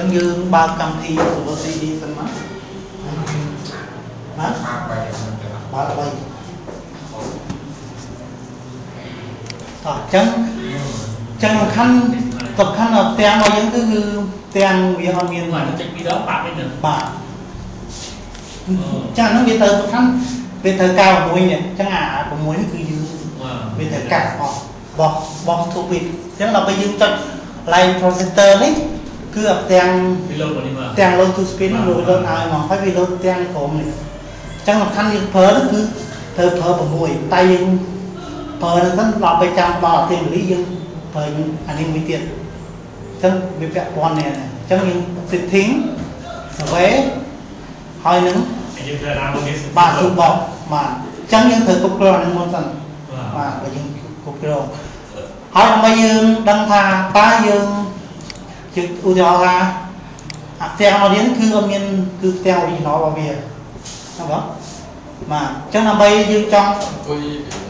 ចឹងយើងបើកកម្មវិធី server CD សិនមកណាមកបែរទៅបើកបីតោះចឹងចឹងសំខាន់សំខាន់ដល់ផ្ទាំងរបស់យើងគឺគឺផ្ទាំងវាអត់មាន mà nó chạy đi đó bạn bên được បាទចាហ្នឹងវាទៅសំខាន់វាទៅកៅ6នេះចឹងអា6នេះគឺយើង mà វាត្រូវកាត់អស់បោះបោះទុកវាអញ្ចឹងដល់ពេលយើងចុច line processor នេះ គឺអាផ្ទាំង đi lâu rồi đi mà ទាំង load to spin នោះលោតឲ្យមកហើយវាលោតទាំងក្រុមនេះអញ្ចឹងសំខាន់យើងប្រើនោះគឺធ្វើប្រើ6តែយើងប្រើនឹងហ្នឹងដល់ពេលចាំដល់អធិពលីយើងប្រើអានេះមួយទៀតអញ្ចឹងវាពាក់ព័ន្ធនេះអញ្ចឹងយើង setting survey ហើយនឹង anh em ra làm một cái បាទ toolbox បាទអញ្ចឹងយើងត្រូវគ្រប់គ្រងនឹងមុនសិន Wow. បាទបើយើងគ្រប់គ្រងហើយដើម្បីយើងដឹងថាតើយើង ជាឧទាហរណ៍ថាអាផ្ទាំងរបស់នេះគឺអត់មានគឺផ្ទាំង original របស់វាណាបងបាទអញ្ចឹងដើម្បីយើងចង់អង្គុយ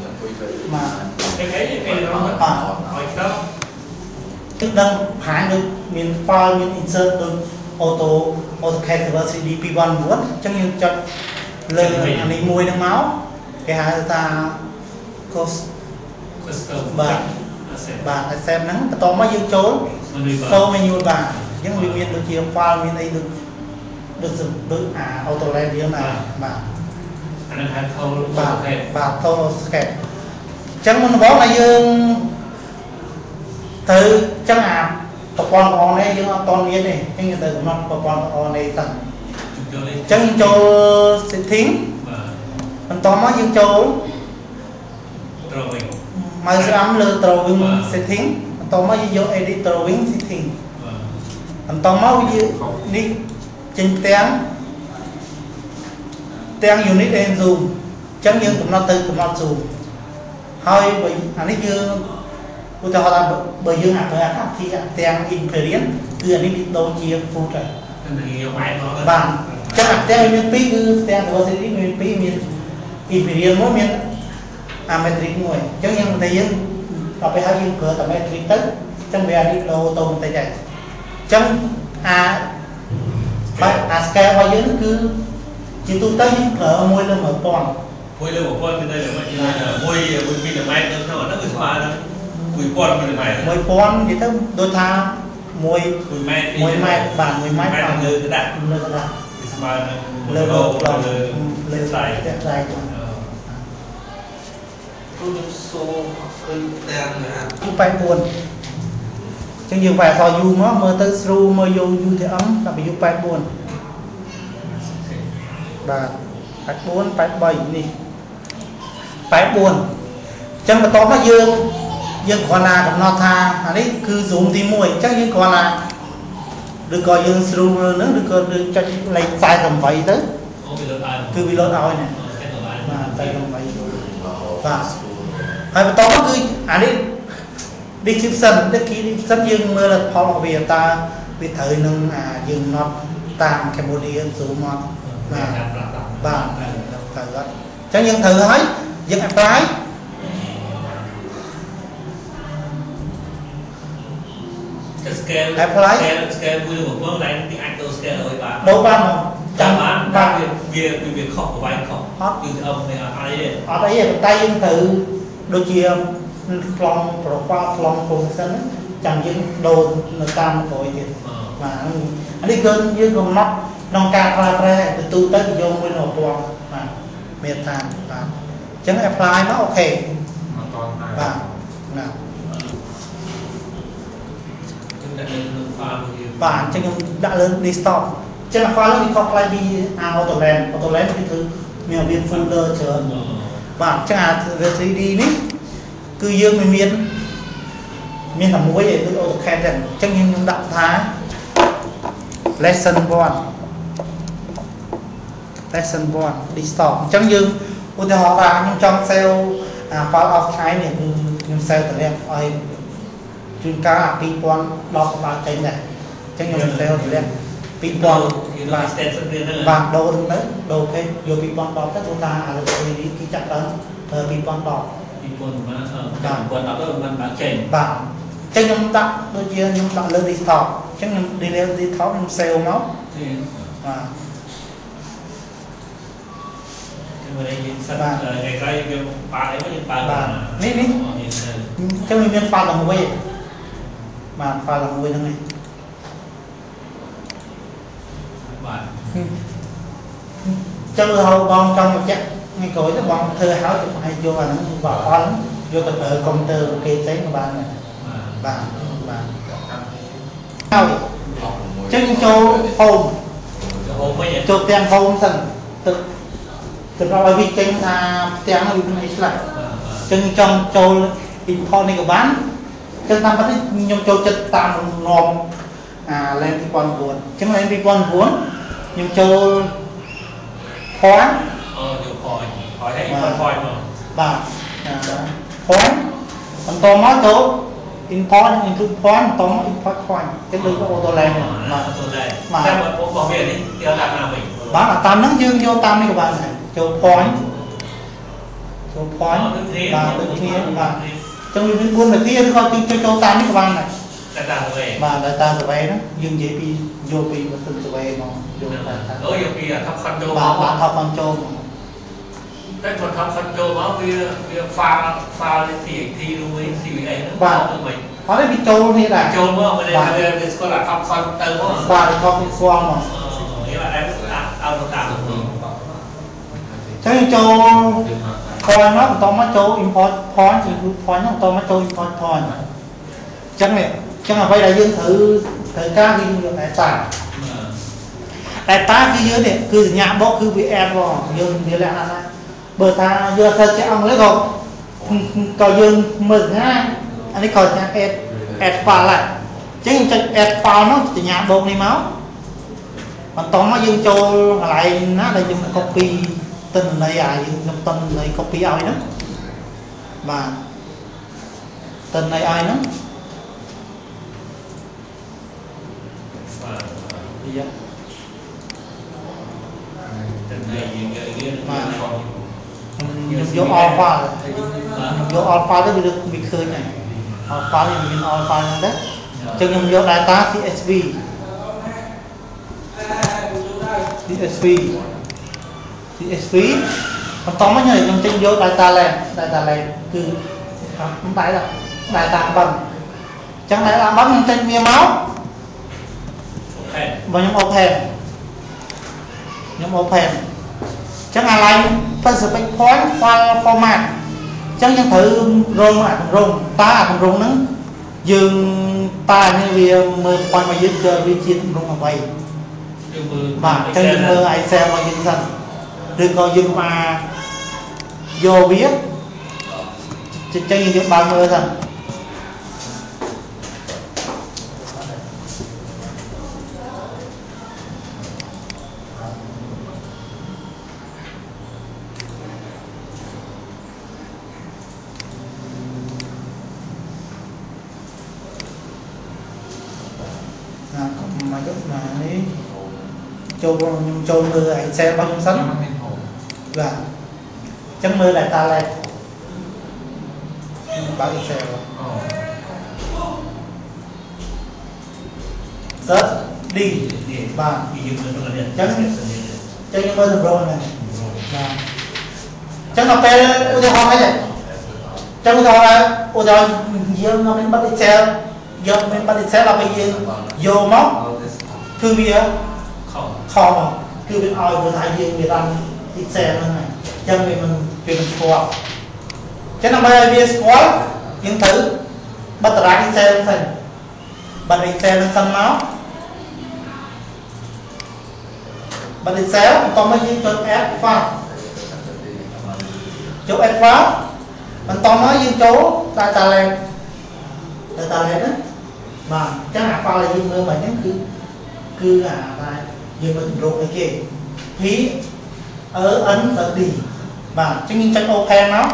អង្គុយទៅបាទ cái cái cái nó À. hỏi đó គឺដឹងហាញដូចមាន file មាន insert ដូច auto AutoCAD Server CD 219អញ្ចឹងយើងចុចលើអានេះមួយហ្នឹងមកគេហៅថា cost custom Vâng. sẽ បាទ accept ហ្នឹងបន្ទាប់មកយើងចូល mà đi ចូល vào menu បាទអញ្ចឹងវាមានដូចជា file មានអីដូចដូចសំដូចអា AutoLAD យើងណាបាទ anh em hai khâu បាទ ok បាទ Auto Scan អញ្ចឹងមុនដំបូងដែលយើងទៅអញ្ចឹងអាប្រព័ន្ធល្អនេះយើងអត់តមានទេអញ្ចឹងយើងទៅកំណត់ប្រព័ន្ធល្អនេះទៅអ chúng tôi lên ញ្ចឹងយើងចូល setting và បន្តមកយើងចូល drawing មកស្រាំលើ drawing បាទ setting បន្ តមកយើងយក edit drawing setting và បន្តមកវានេះចេញផ្ទាំងផ្ទាំង unit and zoom អញ្ចឹងយើងកំណត់ទៅកំណត់ zoom ហើយបើអានេះយើងឧទាហរណ៍ថាបើបើយើងអាចប្រើអាកម្មវិធីអាផ្ទាំង imperial គឺអានេះវាដូចជា full ទៅ nên là nhiều máy nó បាទអញ្ចឹងអាផ្ទាំងមានពីរគឺផ្ទាំង velocity មានពីរមាន imperial មួយមាន អា metric មួយអញ្ចឹងយើងតែយើង ដល់ពេលហើយយើងប្រើតែ metric ទៅអញ្ចឹងវារីកលោទៅបន្តិចដែរអញ្ចឹងអាបាទអា scale របស់យើងគឺជាទូទៅយើងប្រើ1លើ1000មួយលើ1000គឺនៅលើមួយមួយមួយមីលីម៉ែត្រនៅក្នុងអាហ្នឹងគឺស្មើនឹង1000មីលីម៉ែត្រ1000និយាយទៅដូចថាមួយ1ម៉ែត្រ1ម៉ែត្របាទ1ម៉ែត្រលើក្តារលើក្តារស្មើនឹងលើលើលើស្លាយស្លាយ ស្ដាយ dài ស្ដាយទូទៅសូឃើញទាំងណា U84 អញ្ចឹងយើងវាយអក្សរ U មកមើលទៅស្រួលមើលយក UTM ដល់ពី U84 បាទ84 83នេះ84អញ្ចឹងបន្ទាប់មកយើងយើងគ្រាន់តែកំណត់ថាអានេះគឺ zoom ទី1អញ្ចឹងយើងគ្រាន់តែឬក៏យើងស្រួលមើលនឹងឬក៏យើងចុចលេខ48ទៅ Ô, bị lơ ai គឺវាលោតឲ្យណា cái lơ ai បាទ48បាទ ហើយបន្តមកគឺអានេះ description description យើងមើលផលរបស់វាតើវាត្រូវនឹងអាយើង not តាម Cambodia zoom មក Dạ, đạp, đạp, đạp. បាទត្រូវអត់អញ្ចឹងយើងត្រូវហើយយើង apply cái scale Apply. scale scale vui một bước đánh tiếng Anh tôi scale rồi bạn ដូរបានមក ចាំបាន បា បាទ ទ វាវាវាខុសប្រវាយខុស អត់ គឺអឹមនេះអត់អីទេ អត់អីទេប៉ុន្តែយើងត្រូវ ដូចជាខ្លង profile ខ្លង position ហ្នឹងចាំយើងដូរនៅតាមក្រោយទៀតអឺបាទអានេះគឺយើងកំណត់ក្នុងការប្រើប្រាស់ទៅទូទៅយកមួយនៅពណ៌បាទមានថាបាទអញ្ចឹង apply មកអូខេមកតនតែបាទណា chúng ta lên lên pha một nhiều បាទអញ្ចឹងខ្ញុំដាក់លើ desktop អញ្ចឹង file នេះវាខុសប្លែកពី Autoland Autoland គឺគឺមានវា folder ច្រើន Ờ. បាទអញ្ចឹងអា 3D នេះគឺយើងមិនមានមានតែមួយឯងដូច AutoCAD ហ្នឹងអញ្ចឹងយើងខ្ញុំដាក់ថា lesson 1 lesson 1 desktop អញ្ចឹងយើងឧទាហរណ៍ថាខ្ញុំចង់ save អា file of time នេះគឺខ្ញុំ save តម្រាំឲ្យជួនកាលអា2010ដល់ចេញដែរអញ្ចឹងខ្ញុំ save តម្រាំ 2ដុល្លារគឺ last step ស្មានហ្នឹងបាទដូរហ្នឹងទៅដូរគេយក2010ទៅព្រោះថាអាឡូវនេះគេចាក់ដល់2010 2010បាទ2010ទៅមិនបានចេញបាទចឹងខ្ញុំដាក់ដូចជាខ្ញុំដាក់លើ desktop ចឹងខ្ញុំ delete desktop ខ្ញុំ save មកបាទខ្ញុំរៀនយើងសិនតែក្រោយយើងប៉ាអីយើងប៉ានេះនេះចឹងវាមានប៉ាឡើងវិញបាទប៉ាឡើងវិញហ្នឹងឯង ចឹងរហូតបងចង់បញ្ជាក់ថ្ងៃក្រោយទៅបងធ្វើហើយទៅឲ្យយកអាហ្នឹងបកអល់យកទៅប្រើកុំព្យូទ័រគេផ្សេងក៏បានដែរ mà បាទបាទ Các ហើយ học một ចឹងចូល home cái hôm mới nhận ចូលផ្ទាំង home សិនទៅទៅដល់ឲ្យវាចេញថាផ្ទាំងហ្នឹងវាមានអីខ្លះចឹងចង់ចូល import នេះក៏បានចឹងតាមពិតនេះខ្ញុំចូលចិត្តតាមរំលំអា LAN 2009ចឹង LAN 2009 ខ្ញុំចូល point ờ nhiều khỏi khỏi thấy khỏi khỏi mà បាទអា point បន្តមកចូល import និង include point បន្តមក import point ចឹងដូច auto LAN ហ្នឹងបាទ tôi đây Mà- theo mà bố bảo vệ đi theo làm nào mình បាទអាតាមហ្នឹងយើងយកតាមនេះក៏បានដែរចូល point ចូល point ដូចគ្នាបាទដូចគ្នាបាទចឹងវាមាន4នាទីឬក៏យើងចូលចូលតាមនេះក៏បានដែរតែតាមទៅវិញបាទ data survey ហ្នឹងយើងនិយាយពីយកពី machine survey មក យកទៅដូចយកពីថប់ខុនចូលមកបាទថប់ខុនចូលតែគាត់ថប់ខុនចូលមកវាវា file file TXT រួយ CVA ហ្នឹងបាទមិនអត់ទេវាចូលនេះដែរចូលមកមិនទេវាស្គាល់ថាថប់ខុនទៅមកបាទថប់ស្គាល់មកនេះអត់ដែរអត់តាមចឹងចូល point ហ្នឹងបន្តមកចូល import point ជា group point ហ្នឹងបន្តមកចូល import point ចឹងនេះចឹងអ្វីដែលយើងត្រូវត្រូវការគឺយកឯកសារ data data គឺយើងនេះគឺសញ្ញាបកគឺវា add មកយើងវាលក្ខណៈណាបើថាយកទៅជាអង់គ្លេសក៏ក៏យើងមើលសញ្ញាអានេះក៏សញ្ញា add add file ដែរចឹងចុច add file នោះសញ្ញាបូកនេះមកបន្តមកយើងចូលកន្លែងណាដែលយើង copy ទិន្នន័យអាយើងខ្ញុំទិន្នន័យ copy ឲ្យហ្នឹងបាទទិន្នន័យឲ្យហ្នឹងវា Từng ខ្ញុំយក alpha ខ្ញុំយក alpha ទៅវាលើកវាឃើញហើយ alpha នេះមាន alpha ហ្នឹងដែរអញ្ចឹងខ្ញុំយក data CSV CSV CSV បន្តមកខ្ញុំចេញយក data lane data lane គឺខ្ញុំបែរដល់ data បឹងអញ្ចឹង data បឹងខ្ញុំចេញវាមក Hey, បើខ្ញុំ open ខ្ញុំ open អញ្ ចឹង align specific point file format អញ្ចឹងយើងត្រូវរងអាគម្រោងតើអាគម្រោងហ្នឹងយើងតើនេះវាមើល point របស់យើងគឺវាជាគម្រោងអ្វី yêu mơ បាទអញ្ចឹងយើងមើល Excel របស់យើងសិនឬក៏យើងមកយកវាអញ្ចឹងយើងបើកមើលសិន ចូលខ្ញុំចូលមើល Excel របស់ខ្ញុំសិនបាទអញ្ចឹងមើល data lake ខ្ញុំបើក Excel search D Đi បាទ Đi yêu mơ nó là điện អញ្ចឹងខ្ញុំមើលសម្រងហ្នឹងបាទអញ្ចឹងដល់ពេលឧទាហរណ៍អីដែរអញ្ចឹងឧទាហរណ៍ឧទាហរណ៍យើងមកមានប័ណ្ណ Excel យកមានប័ណ្ណ Excel ដល់ពេលយើងយកមកគឺវា Không ខំមកគឺវាឲ្យភាសាយើងវាតាម Excel ហ្នឹងហើយអញ្ចឹងវាមិនវាមិនស្គាល់អញ្ចឹងដើម្បីឲ្យវាស្គាល់យើងត្រូវបិទតារាង Excel ហ្នឹងសិនបិទ Excel ហ្នឹងសិនមកបិទ Excel បន្ទាប់មកយើងចុច add file ចុច add file បន្តមកយើងចូល data lake data lake ណាបាទអញ្ចឹងអា file ដែលយើងមើលមកហ្នឹងគឺគឺអាតែ យើងមើលទម្រង់អីគេ P E N D បាទអញ្ចឹងយើងចុច open មក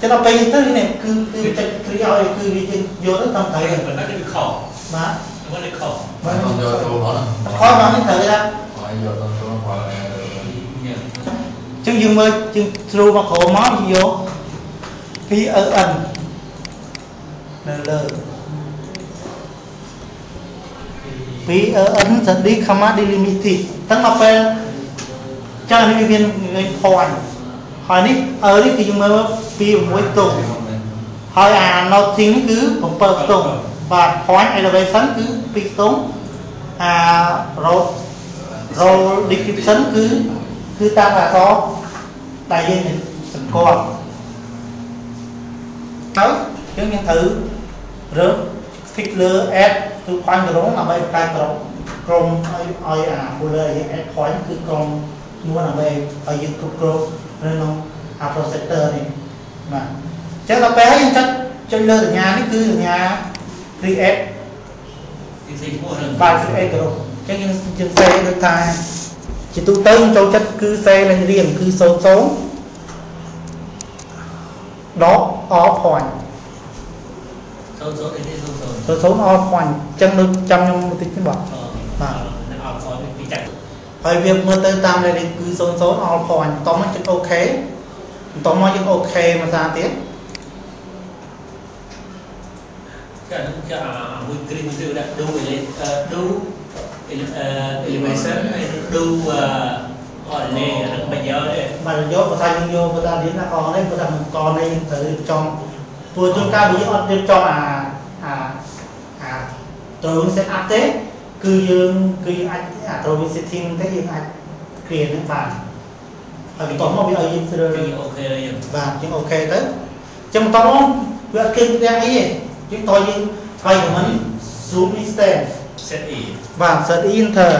ចឹងដល់ពេលយើងទៅនេះគឺគឺចុច click ឲ្យគឺវាយើងយកទៅតាមត្រូវ Đây là nó đi khổ បាទ Nó vẫn đi khổ បាទ Còn giờ tôi nói là ខលមកនេះត្រូវថា Hỏi giờ tôi tôi nói là ញ៉ាំ អញ្ចឹងយើងមើលយើង through មកក្រោមមកយើងយក P E N នៅលើ vì ấn dẫn đi comma delimity tăng là pel cho nên viên point hỏi ní ở đi thì chúng mà vì mỗi tổ, hỏi à nó tính cứ cũng bật tụng và point sẵn cứ bị tổ, à rồi rồi đi khám sẵn cứ cứ ta là có đại diện thành con đó chúng nhân thứ rớt thích lừa ad យយើងមានត្រូវរើស fix លើ add to point ក្រុមដើម្បីបង្កើតក្រុមក្រុមឲ្យឲ្យអា folder យើង add point គឺក្រុមមួយដើម្បីឲ្យយើងគ្រប់គ្រងនៅក្នុងអា processor នេះបាទអញ្ចឹងដល់ពេលហើយយើងចុចចុចលើសញ្ញានេះគឺសញ្ញា create ទីទីឈ្មោះនឹង បាទ create ក្រុមអញ្ចឹងយើងយើងសេដូចថាជាទូទៅខ្ញុំចូលចិត្តគឺសេលេខរៀងគឺ00ដក all point số thì số số số số nó khoảnh chân nó trăm nhưng một tí chứ bỏ mà ហើយវាមើលទៅតាមលេខគឺ00 all point បន្តមកជិត OK បន្តមកយើង OK ភាសាទៀតចាចាមួយគ្រីមទៅដាក់ do do elevation do អរនេះអត់បញ្ញោទេបើយកភាសាយើងយកភាសាទៀតណាកនេះភាសាកនេះយើងត្រូវចំ ព្រោះជួនកាលវាអត់រៀបចំអាអាអាត្រូវ set up ទេគឺយើងគឺយើងអាចអាត្រូវ setting ទេយើងអាច create នឹងបានហើយបន្តមកវាឲ្យយើងស្រួល ពីអូខេហើយយើង បាទជាងអូខេទៅចឹងបន្តមកវាអត់គិតទាំងអីទេយើងតើយើងថ្លៃcủa mình zoom distance set e បាទ set enter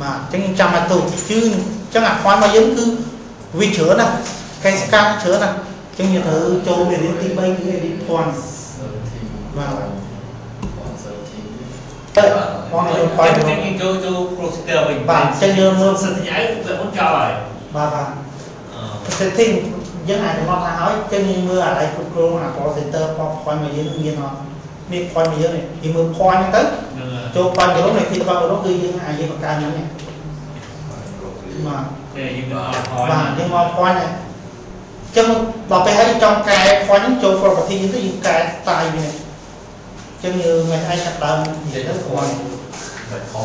បាទចឹងយើងចាំឲ្យទៅគឺចឹងអា point របស់យើងគឺវាច្រើនណាស់ កែសកម្មច្រើនណាស់ចឹងយើងត្រូវចូលមេរៀនទី3គឺ edit point ទៅ point យើង point តែគេចូលចូល procedure វិញ បាទចឹងយើងមើល សិទ្ធិឲ្យវាមិនចោលហើយ បាទបាទ setting យើងអាចកំណត់ថាហើយចឹងយើងមើលអាឡៃគ្រប់គ្រងអា call center point របស់យើងមានអត់នេះ point របស់យើងនេះយើងមើល point ហ្នឹងទៅ នឹង ចូល point ក្រុមនេះទីរបស់ក្រុមគឺយើងអាចយើងបង្កើតហ្នឹងនេះបាទ តែយើងអត់ហើយ បាទយើងមក point ហ្នឹង ចឹងដល់ពេលហើយចង់កែ point ហ្នឹងចូល property យើងទៅយើងកែ style វាចឹងយើងមិនអាចកាត់ដើមនិយាយទៅ point Phải khó